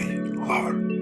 body, heart,